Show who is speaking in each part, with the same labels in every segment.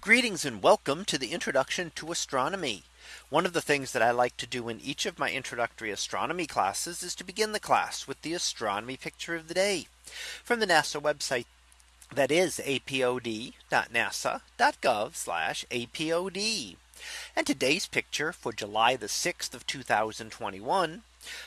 Speaker 1: Greetings and welcome to the introduction to astronomy. One of the things that I like to do in each of my introductory astronomy classes is to begin the class with the astronomy picture of the day from the NASA website that is apod.nasa.gov apod. And today's picture for July the 6th of 2021.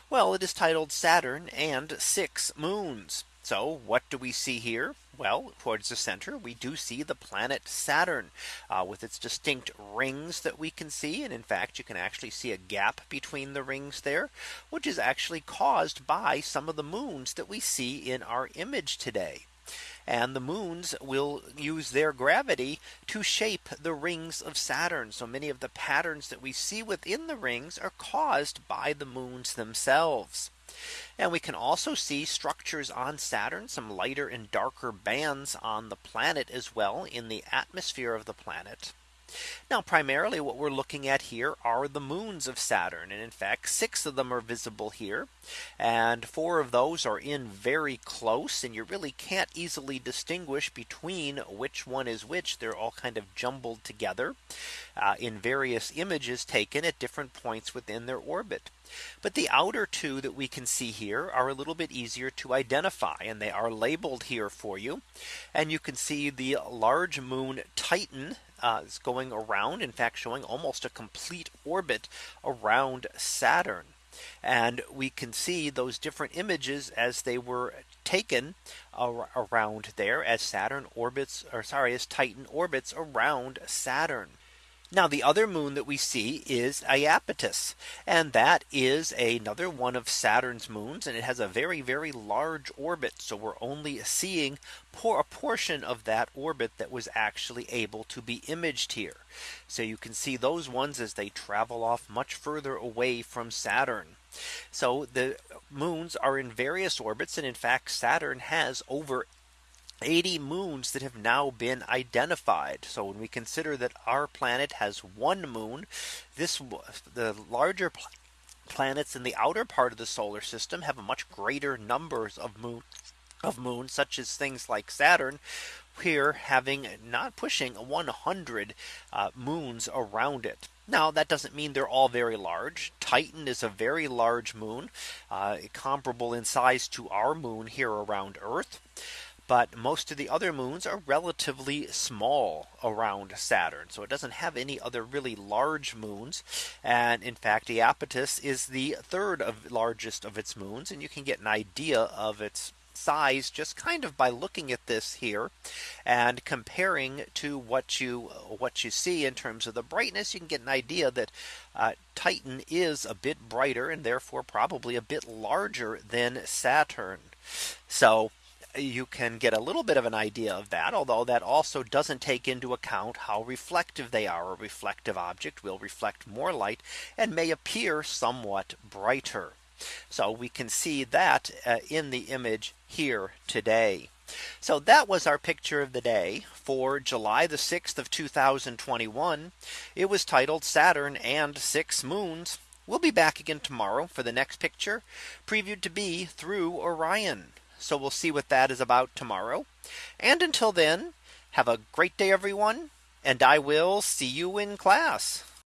Speaker 1: Well, it is titled Saturn and six moons. So what do we see here? Well, towards the center, we do see the planet Saturn uh, with its distinct rings that we can see. And in fact, you can actually see a gap between the rings there, which is actually caused by some of the moons that we see in our image today. And the moons will use their gravity to shape the rings of Saturn. So many of the patterns that we see within the rings are caused by the moons themselves. And we can also see structures on Saturn, some lighter and darker bands on the planet as well in the atmosphere of the planet. Now primarily what we're looking at here are the moons of Saturn and in fact six of them are visible here and four of those are in very close and you really can't easily distinguish between which one is which they're all kind of jumbled together uh, in various images taken at different points within their orbit. But the outer two that we can see here are a little bit easier to identify and they are labeled here for you. And you can see the large moon Titan uh, is going around, in fact, showing almost a complete orbit around Saturn. And we can see those different images as they were taken ar around there as Saturn orbits or sorry as Titan orbits around Saturn. Now the other moon that we see is Iapetus. And that is another one of Saturn's moons. And it has a very, very large orbit. So we're only seeing a portion of that orbit that was actually able to be imaged here. So you can see those ones as they travel off much further away from Saturn. So the moons are in various orbits. And in fact, Saturn has over 80 moons that have now been identified. So when we consider that our planet has one moon, this the larger pl planets in the outer part of the solar system have a much greater numbers of moon of moons such as things like Saturn here having not pushing 100 uh, moons around it. Now that doesn't mean they're all very large. Titan is a very large moon uh, comparable in size to our moon here around Earth but most of the other moons are relatively small around Saturn. So it doesn't have any other really large moons. And in fact, Iapetus is the third of largest of its moons. And you can get an idea of its size just kind of by looking at this here and comparing to what you what you see in terms of the brightness you can get an idea that uh, Titan is a bit brighter and therefore probably a bit larger than Saturn so you can get a little bit of an idea of that although that also doesn't take into account how reflective they are a reflective object will reflect more light and may appear somewhat brighter. So we can see that uh, in the image here today. So that was our picture of the day for July the 6th of 2021. It was titled Saturn and six moons. We'll be back again tomorrow for the next picture previewed to be through Orion. So we'll see what that is about tomorrow. And until then, have a great day, everyone. And I will see you in class.